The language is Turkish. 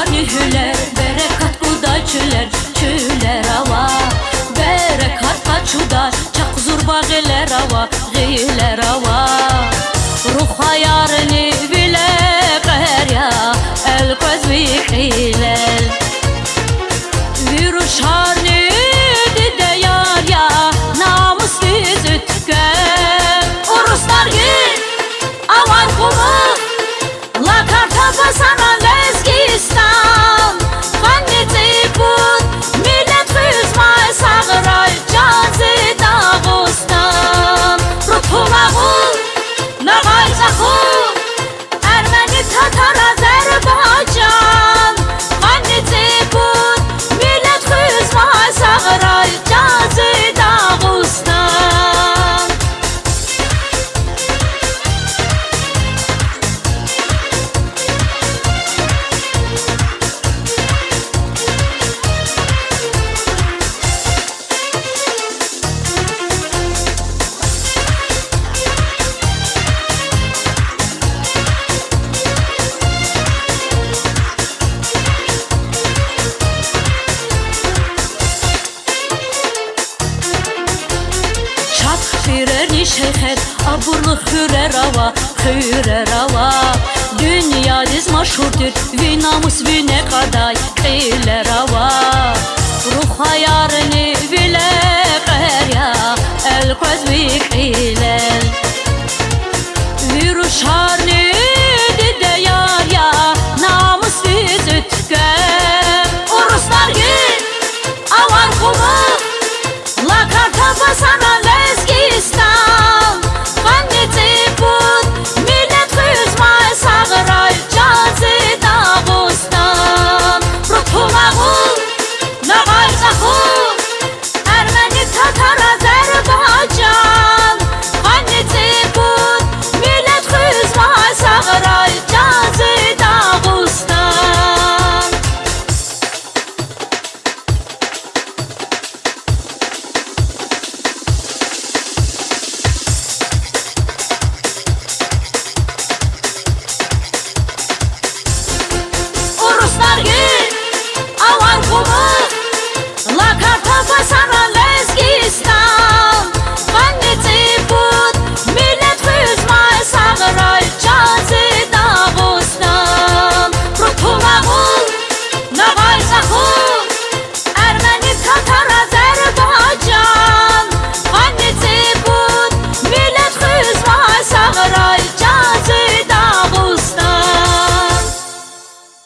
manihüler Berekat buda çüler çüler ava Berekat paçuda çak zurba giler ava giler ava Ruh hayarını Hüreri şeyhet, aburlu hürer ava, hürer ava Dünya diz maşhurdur, vi namus vi ne kaday, hiller ava Ruh hayar Oh!